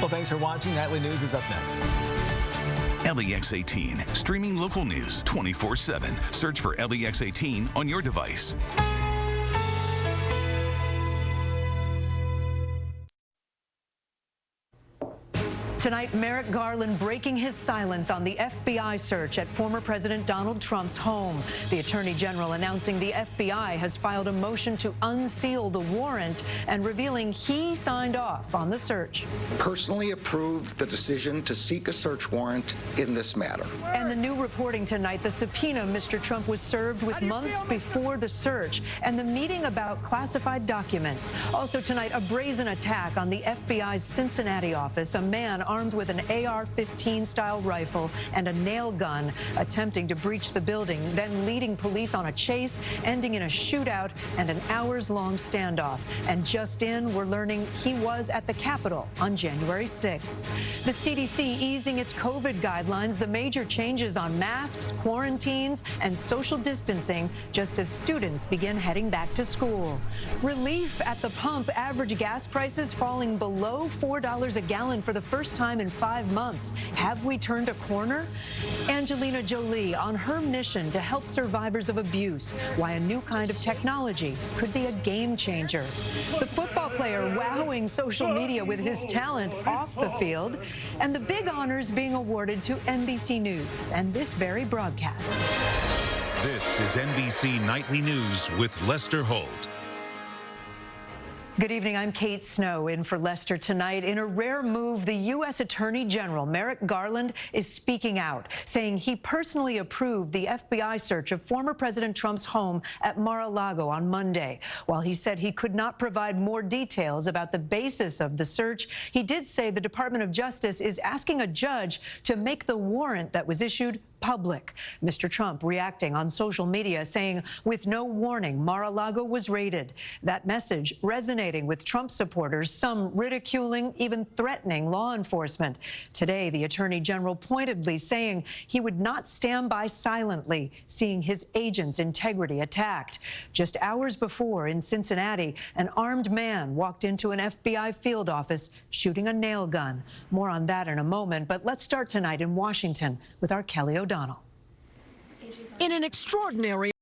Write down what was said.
Well, thanks for watching. Nightly News is up next. LEX 18, streaming local news 24 7. Search for LEX 18 on your device. Tonight, Merrick Garland breaking his silence on the FBI search at former President Donald Trump's home. The Attorney General announcing the FBI has filed a motion to unseal the warrant and revealing he signed off on the search. Personally approved the decision to seek a search warrant in this matter. And the new reporting tonight, the subpoena Mr. Trump was served with months before the search and the meeting about classified documents. Also tonight, a brazen attack on the FBI's Cincinnati office. A man armed with an AR-15 style rifle and a nail gun, attempting to breach the building, then leading police on a chase, ending in a shootout and an hours-long standoff. And just in, we're learning he was at the Capitol on January 6th. The CDC easing its COVID guidelines, the major changes on masks, quarantines, and social distancing just as students begin heading back to school. Relief at the pump, average gas prices falling below $4 a gallon for the first time in five months. Have we turned a corner? Angelina Jolie on her mission to help survivors of abuse. Why a new kind of technology could be a game changer. The football player wowing social media with his talent off the field. And the big honors being awarded to NBC News and this very broadcast. This is NBC Nightly News with Lester Holt. Good evening. I'm Kate Snow in for Lester tonight. In a rare move, the U.S. Attorney General Merrick Garland is speaking out, saying he personally approved the FBI search of former President Trump's home at Mar-a-Lago on Monday. While he said he could not provide more details about the basis of the search, he did say the Department of Justice is asking a judge to make the warrant that was issued public. Mr. Trump reacting on social media saying with no warning, Mar-a-Lago was raided. That message with Trump supporters, some ridiculing, even threatening law enforcement. Today, the Attorney General pointedly saying he would not stand by silently seeing his agent's integrity attacked. Just hours before in Cincinnati, an armed man walked into an FBI field office shooting a nail gun. More on that in a moment, but let's start tonight in Washington with our Kelly O'Donnell. In an extraordinary